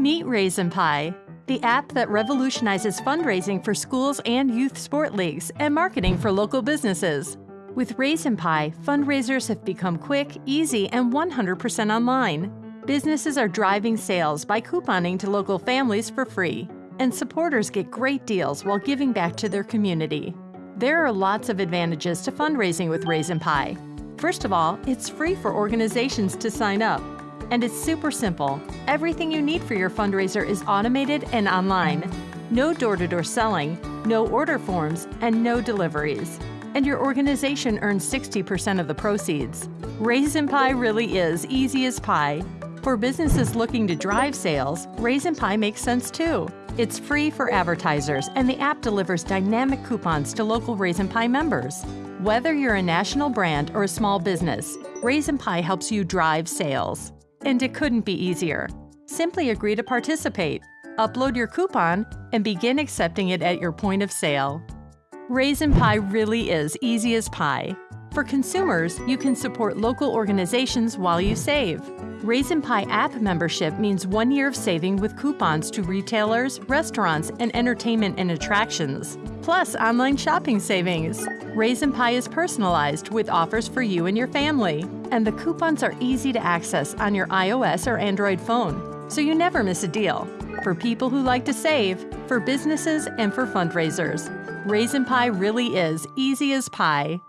Meet Raisin Pie, the app that revolutionizes fundraising for schools and youth sport leagues and marketing for local businesses. With Raisin Pie, fundraisers have become quick, easy, and 100% online. Businesses are driving sales by couponing to local families for free, and supporters get great deals while giving back to their community. There are lots of advantages to fundraising with Raisin Pie. First of all, it's free for organizations to sign up. And it's super simple. Everything you need for your fundraiser is automated and online. No door to door selling, no order forms, and no deliveries. And your organization earns 60% of the proceeds. Raisin Pie really is easy as pie. For businesses looking to drive sales, Raisin Pie makes sense too. It's free for advertisers, and the app delivers dynamic coupons to local Raisin Pie members. Whether you're a national brand or a small business, Raisin Pie helps you drive sales. And it couldn't be easier. Simply agree to participate, upload your coupon, and begin accepting it at your point of sale. Raisin Pie really is easy as pie. For consumers, you can support local organizations while you save. Raisin Pie app membership means one year of saving with coupons to retailers, restaurants, and entertainment and attractions, plus online shopping savings. Raisin Pie is personalized with offers for you and your family, and the coupons are easy to access on your iOS or Android phone, so you never miss a deal. For people who like to save, for businesses, and for fundraisers, Raisin Pie really is easy as pie.